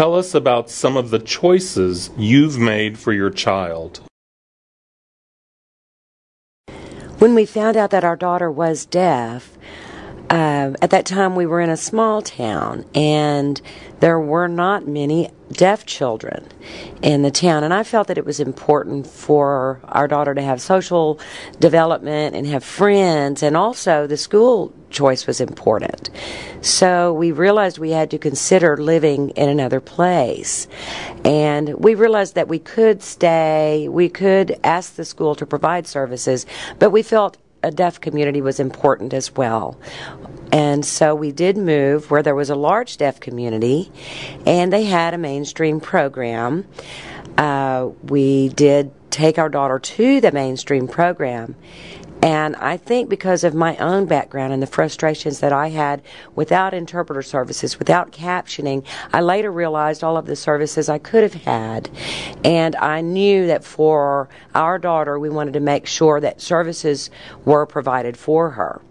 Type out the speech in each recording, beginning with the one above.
Tell us about some of the choices you've made for your child. When we found out that our daughter was deaf, uh, at that time we were in a small town and there were not many deaf children in the town. And i felt that it was important for our daughter to have social development and have friends and also the school choice was important. So we realized we had to consider living in another place. And we realized that we could stay we could ask the school to provide services but we felt a deaf community was important as well. And so we did move where there was a large deaf community and they had a mainstream program. Uh, we did take our daughter to the mainstream program and I think because of my own background and the frustrations that I had without interpreter services, without captioning, I later realized all of the services I could have had. And I knew that for our daughter, we wanted to make sure that services were provided for her.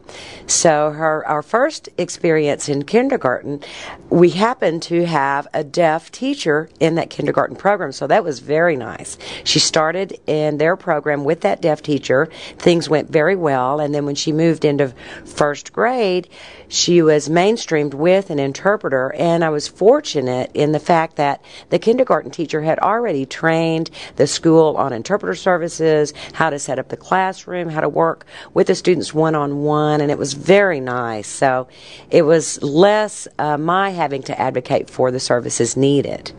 So her our first experience in kindergarten, we happened to have a deaf teacher in that kindergarten program, so that was very nice. She started in their program with that deaf teacher. Things went very well, and then when she moved into first grade, she was mainstreamed with an interpreter, and I was fortunate in the fact that the kindergarten teacher had already trained the school on interpreter services, how to set up the classroom, how to work with the students one on one and it was very nice. So it was less uh, my having to advocate for the services needed.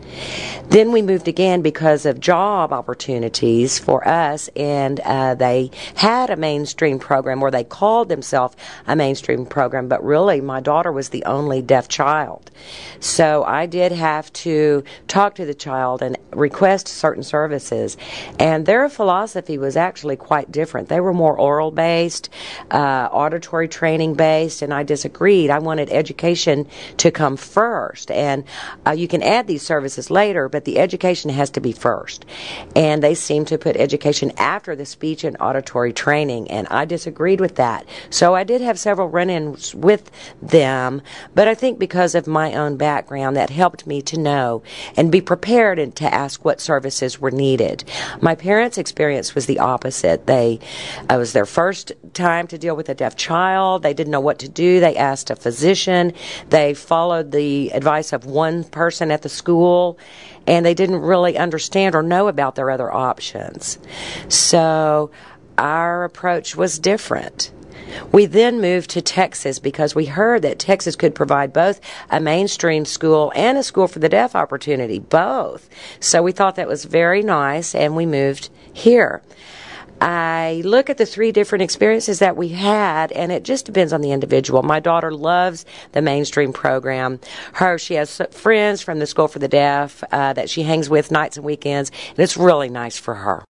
Then we moved again because of job opportunities for us, and uh, they had a mainstream program, or they called themselves a mainstream program, but really my daughter was the only deaf child. So I did have to talk to the child and request certain services, and their philosophy was actually quite different. They were more oral based, uh, auditory mandatory training based, and I disagreed. I wanted education to come first, and uh, you can add these services later, but the education has to be first. And they seem to put education after the speech and auditory training, and I disagreed with that. So I did have several run ins with them, but I think because of my own background, that helped me to know and be prepared and to ask what services were needed. My parents' experience was the opposite. They, it was their first time to deal with a deaf child child. They didn't know what to do. They asked a physician. They followed the advice of one person at the school, and they didn't really understand or know about their other options. So our approach was different. We then moved to Texas because we heard that Texas could provide both a mainstream school and a school for the deaf opportunity, both. So we thought that was very nice and we moved here. I look at the three different experiences that we had, and it just depends on the individual. My daughter loves the mainstream program. Her, she has friends from the School for the Deaf uh, that she hangs with nights and weekends, and it's really nice for her.